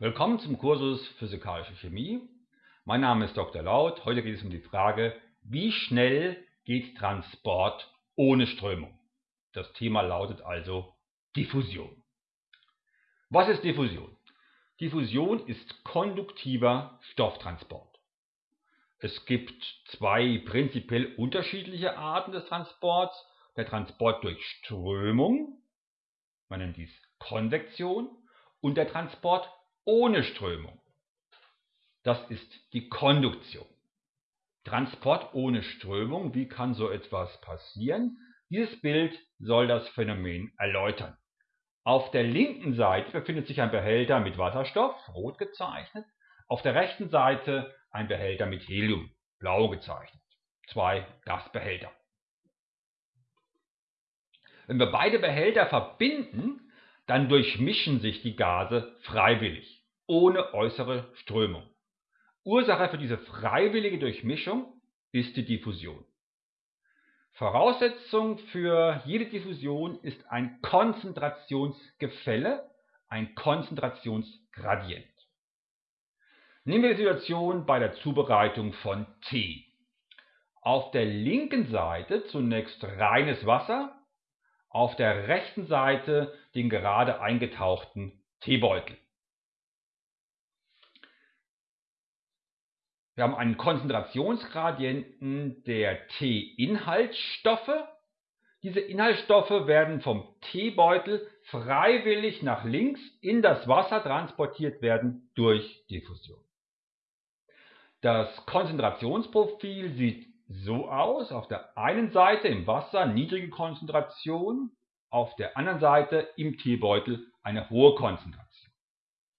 Willkommen zum Kursus Physikalische Chemie. Mein Name ist Dr. Laut. Heute geht es um die Frage, wie schnell geht Transport ohne Strömung? Das Thema lautet also Diffusion. Was ist Diffusion? Diffusion ist konduktiver Stofftransport. Es gibt zwei prinzipiell unterschiedliche Arten des Transports. Der Transport durch Strömung, man nennt dies Konvektion, und der Transport ohne Strömung. Das ist die Konduktion. Transport ohne Strömung, wie kann so etwas passieren? Dieses Bild soll das Phänomen erläutern. Auf der linken Seite befindet sich ein Behälter mit Wasserstoff, rot gezeichnet. Auf der rechten Seite ein Behälter mit Helium, blau gezeichnet. Zwei Gasbehälter. Wenn wir beide Behälter verbinden, dann durchmischen sich die Gase freiwillig, ohne äußere Strömung. Ursache für diese freiwillige Durchmischung ist die Diffusion. Voraussetzung für jede Diffusion ist ein Konzentrationsgefälle, ein Konzentrationsgradient. Nehmen wir die Situation bei der Zubereitung von Tee. Auf der linken Seite zunächst reines Wasser, auf der rechten Seite den gerade eingetauchten Teebeutel. Wir haben einen Konzentrationsgradienten der T-Inhaltsstoffe. Diese Inhaltsstoffe werden vom Teebeutel freiwillig nach links in das Wasser transportiert werden durch Diffusion. Das Konzentrationsprofil sieht so aus. Auf der einen Seite im Wasser niedrige Konzentration, auf der anderen Seite im Teebeutel eine hohe Konzentration.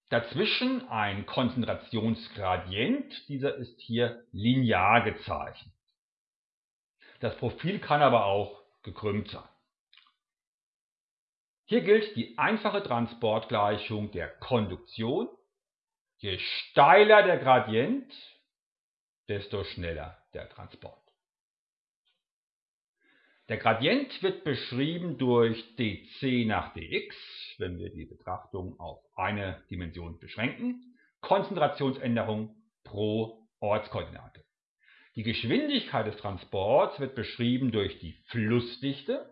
Dazwischen ein Konzentrationsgradient, dieser ist hier linear gezeichnet. Das Profil kann aber auch gekrümmt sein. Hier gilt die einfache Transportgleichung der Konduktion. Je steiler der Gradient, desto schneller der Transport. Der Gradient wird beschrieben durch dc nach dx, wenn wir die Betrachtung auf eine Dimension beschränken, Konzentrationsänderung pro Ortskoordinate. Die Geschwindigkeit des Transports wird beschrieben durch die Flussdichte,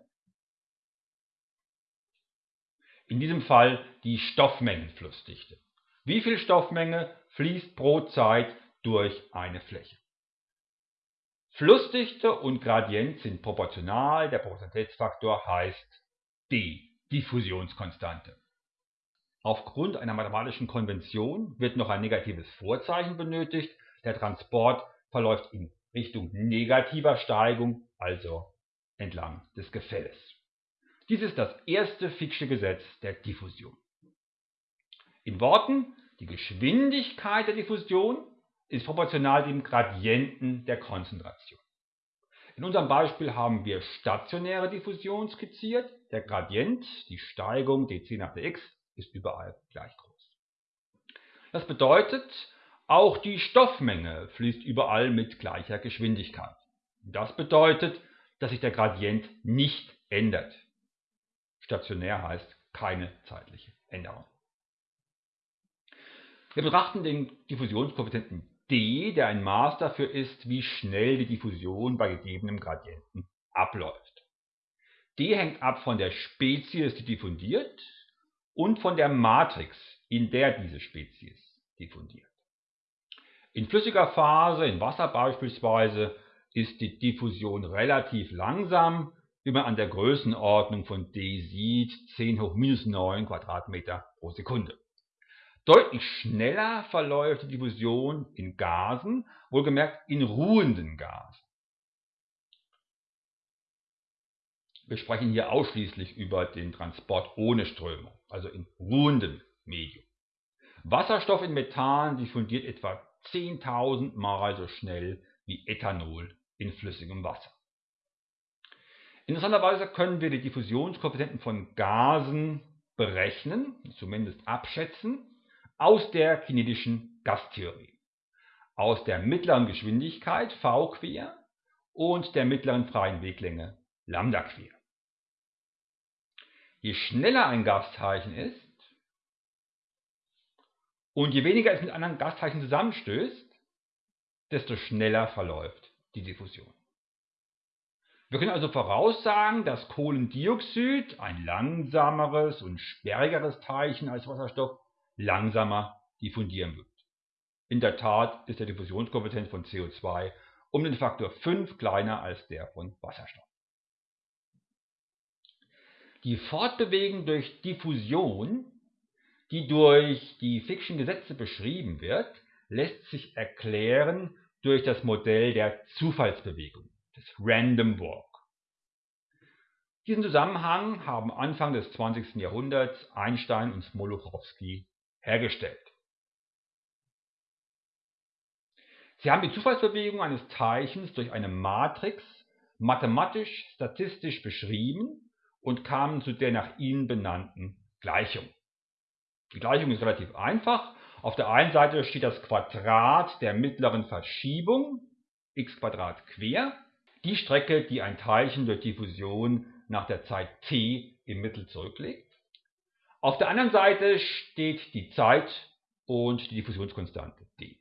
in diesem Fall die Stoffmengenflussdichte. Wie viel Stoffmenge fließt pro Zeit durch eine Fläche? Flussdichte und Gradient sind proportional, der Proportionalitätsfaktor heißt d, Diffusionskonstante. Aufgrund einer mathematischen Konvention wird noch ein negatives Vorzeichen benötigt. Der Transport verläuft in Richtung negativer Steigung, also entlang des Gefälles. Dies ist das erste Fick'sche Gesetz der Diffusion. In Worten, die Geschwindigkeit der Diffusion ist proportional dem Gradienten der Konzentration. In unserem Beispiel haben wir stationäre Diffusion skizziert. Der Gradient, die Steigung dc nach dx, ist überall gleich groß. Das bedeutet, auch die Stoffmenge fließt überall mit gleicher Geschwindigkeit. Das bedeutet, dass sich der Gradient nicht ändert. Stationär heißt keine zeitliche Änderung. Wir betrachten den Diffusionskoeffizienten d, der ein Maß dafür ist, wie schnell die Diffusion bei gegebenem Gradienten abläuft. d hängt ab von der Spezies, die diffundiert, und von der Matrix, in der diese Spezies diffundiert. In flüssiger Phase, in Wasser beispielsweise, ist die Diffusion relativ langsam, wie man an der Größenordnung von d sieht, 10 hoch minus 9 Quadratmeter pro Sekunde. Deutlich schneller verläuft die Diffusion in Gasen, wohlgemerkt in ruhenden Gasen. Wir sprechen hier ausschließlich über den Transport ohne Strömung, also in ruhendem Medium. Wasserstoff in Methan diffundiert etwa 10.000 Mal so schnell wie Ethanol in flüssigem Wasser. Interessanterweise können wir die Diffusionskoeffizienten von Gasen berechnen, zumindest abschätzen, aus der kinetischen Gastheorie, aus der mittleren Geschwindigkeit v quer und der mittleren freien Weglänge lambda quer. Je schneller ein Gasteilchen ist, Und je weniger es mit anderen Gasteilchen zusammenstößt, desto schneller verläuft die Diffusion. Wir können also voraussagen, dass Kohlendioxid, ein langsameres und sperrigeres Teilchen als Wasserstoff, langsamer diffundieren wird. In der Tat ist der Diffusionskoeffizient von CO2 um den Faktor 5 kleiner als der von Wasserstoff. Die Fortbewegung durch Diffusion, die durch die Fick'schen Gesetze beschrieben wird, lässt sich erklären durch das Modell der Zufallsbewegung, des Random Walk. Diesen Zusammenhang haben Anfang des 20. Jahrhunderts Einstein und Smoluchowski hergestellt. Sie haben die Zufallsbewegung eines Teilchens durch eine Matrix mathematisch-statistisch beschrieben und kamen zu der nach ihnen benannten Gleichung. Die Gleichung ist relativ einfach. Auf der einen Seite steht das Quadrat der mittleren Verschiebung, x quer, die Strecke, die ein Teilchen durch Diffusion nach der Zeit t im Mittel zurücklegt. Auf der anderen Seite steht die Zeit und die Diffusionskonstante d.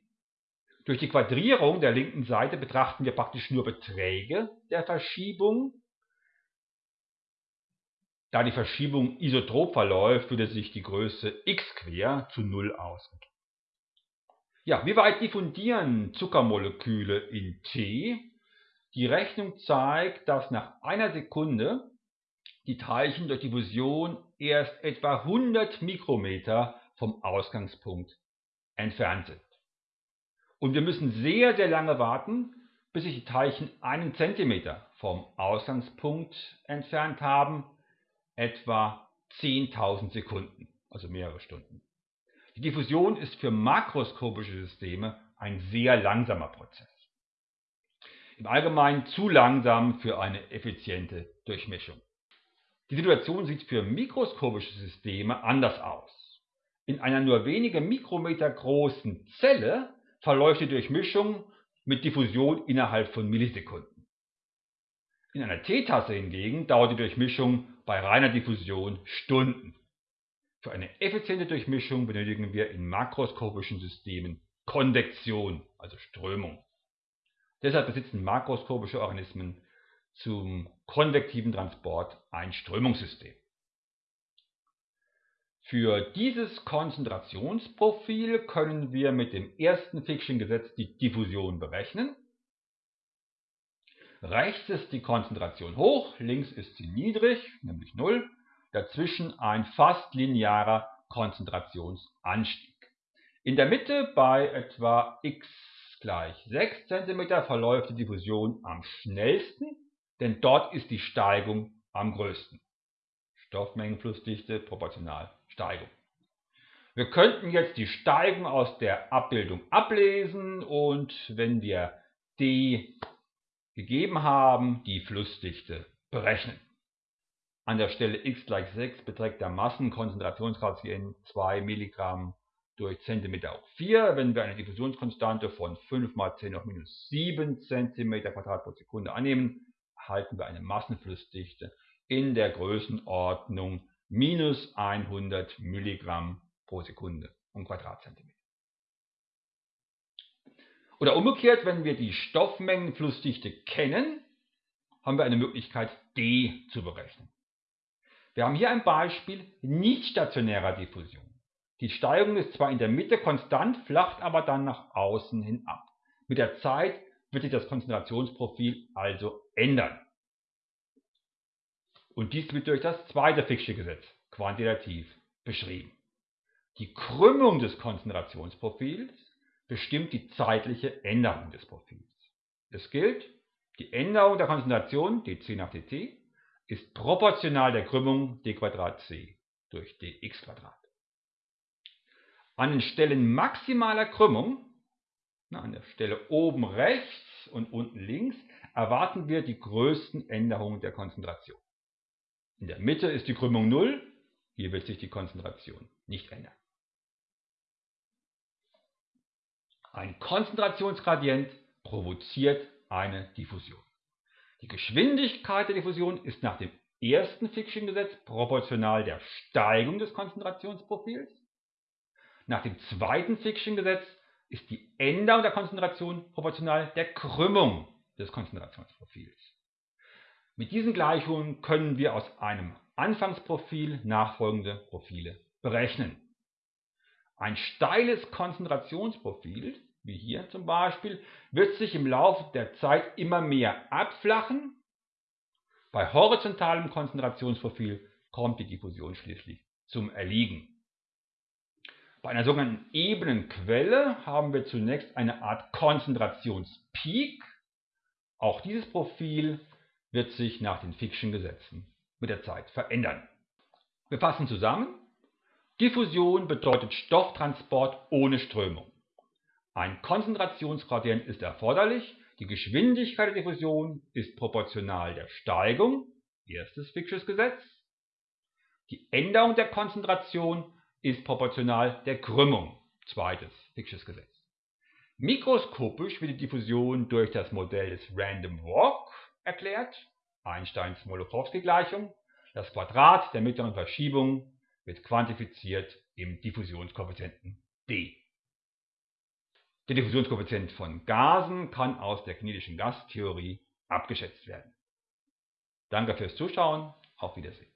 Durch die Quadrierung der linken Seite betrachten wir praktisch nur Beträge der Verschiebung. Da die Verschiebung isotrop verläuft, würde sich die Größe x quer zu 0 ausdrücken. Ja, wie weit diffundieren Zuckermoleküle in T? Die Rechnung zeigt, dass nach einer Sekunde die Teilchen durch Diffusion erst etwa 100 Mikrometer vom Ausgangspunkt entfernt sind. Und wir müssen sehr, sehr lange warten, bis sich die Teilchen einen Zentimeter vom Ausgangspunkt entfernt haben, etwa 10.000 Sekunden, also mehrere Stunden. Die Diffusion ist für makroskopische Systeme ein sehr langsamer Prozess. Im Allgemeinen zu langsam für eine effiziente Durchmischung. Die Situation sieht für mikroskopische Systeme anders aus. In einer nur wenige Mikrometer großen Zelle verläuft die Durchmischung mit Diffusion innerhalb von Millisekunden. In einer Teetasse hingegen dauert die Durchmischung bei reiner Diffusion Stunden. Für eine effiziente Durchmischung benötigen wir in makroskopischen Systemen Konvektion, also Strömung. Deshalb besitzen makroskopische Organismen zum konvektiven Transport ein Strömungssystem. Für dieses Konzentrationsprofil können wir mit dem ersten Fick'schen Gesetz die Diffusion berechnen. Rechts ist die Konzentration hoch, links ist sie niedrig, nämlich 0. Dazwischen ein fast linearer Konzentrationsanstieg. In der Mitte bei etwa x gleich 6 cm verläuft die Diffusion am schnellsten denn dort ist die Steigung am größten. Stoffmengenflussdichte proportional Steigung. Wir könnten jetzt die Steigung aus der Abbildung ablesen und wenn wir d gegeben haben, die Flussdichte berechnen. An der Stelle x gleich 6 beträgt der Massenkonzentrationsgradient 2 Milligramm durch Zentimeter hoch 4. Wenn wir eine Diffusionskonstante von 5 mal 10 hoch minus 7 cm Quadrat pro Sekunde annehmen, erhalten wir eine Massenflussdichte in der Größenordnung minus 100 Milligramm pro Sekunde um Quadratzentimeter. Oder umgekehrt, wenn wir die Stoffmengenflussdichte kennen, haben wir eine Möglichkeit D zu berechnen. Wir haben hier ein Beispiel nicht stationärer Diffusion. Die Steigung ist zwar in der Mitte konstant, flacht aber dann nach außen hin ab. Mit der Zeit wird sich das Konzentrationsprofil also ändern. Und dies wird durch das zweite Fick'sche Gesetz quantitativ beschrieben. Die Krümmung des Konzentrationsprofils bestimmt die zeitliche Änderung des Profils. Es gilt, die Änderung der Konzentration dc nach dt ist proportional der Krümmung d c durch dx. An den Stellen maximaler Krümmung an der Stelle oben rechts und unten links erwarten wir die größten Änderungen der Konzentration. In der Mitte ist die Krümmung 0, hier wird sich die Konzentration nicht ändern. Ein Konzentrationsgradient provoziert eine Diffusion. Die Geschwindigkeit der Diffusion ist nach dem ersten Fick'schen Gesetz proportional der Steigung des Konzentrationsprofils Nach dem zweiten Fick'schen Gesetz ist die Änderung der Konzentration proportional der Krümmung des Konzentrationsprofils. Mit diesen Gleichungen können wir aus einem Anfangsprofil nachfolgende Profile berechnen. Ein steiles Konzentrationsprofil, wie hier zum Beispiel, wird sich im Laufe der Zeit immer mehr abflachen. Bei horizontalem Konzentrationsprofil kommt die Diffusion schließlich zum Erliegen. Bei einer sogenannten ebenen Quelle haben wir zunächst eine Art Konzentrationspeak. Auch dieses Profil wird sich nach den Fick'schen Gesetzen mit der Zeit verändern. Wir fassen zusammen. Diffusion bedeutet Stofftransport ohne Strömung. Ein Konzentrationsgradient ist erforderlich. Die Geschwindigkeit der Diffusion ist proportional der Steigung, erstes Fick'sches Gesetz. Die Änderung der Konzentration ist proportional der Krümmung, zweites Fick'sches Gesetz. Mikroskopisch wird die Diffusion durch das Modell des Random Walk erklärt, Einsteins Molokowski-Gleichung. Das Quadrat der mittleren Verschiebung wird quantifiziert im Diffusionskoeffizienten d. Der Diffusionskoeffizient von Gasen kann aus der kinetischen Gastheorie abgeschätzt werden. Danke fürs Zuschauen, auf Wiedersehen.